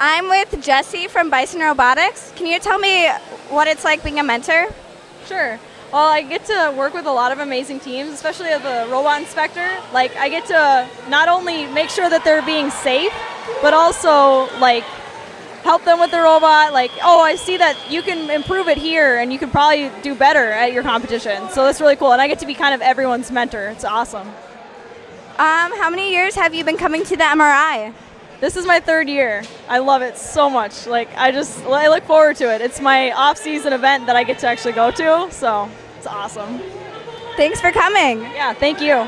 I'm with Jesse from Bison Robotics. Can you tell me what it's like being a mentor? Sure. Well, I get to work with a lot of amazing teams, especially as a robot inspector. Like, I get to not only make sure that they're being safe, but also like help them with the robot. Like, oh, I see that you can improve it here, and you can probably do better at your competition. So that's really cool, and I get to be kind of everyone's mentor. It's awesome. Um, how many years have you been coming to the MRI? This is my third year. I love it so much. Like I just I look forward to it. It's my off-season event that I get to actually go to, so it's awesome. Thanks for coming. Yeah, thank you.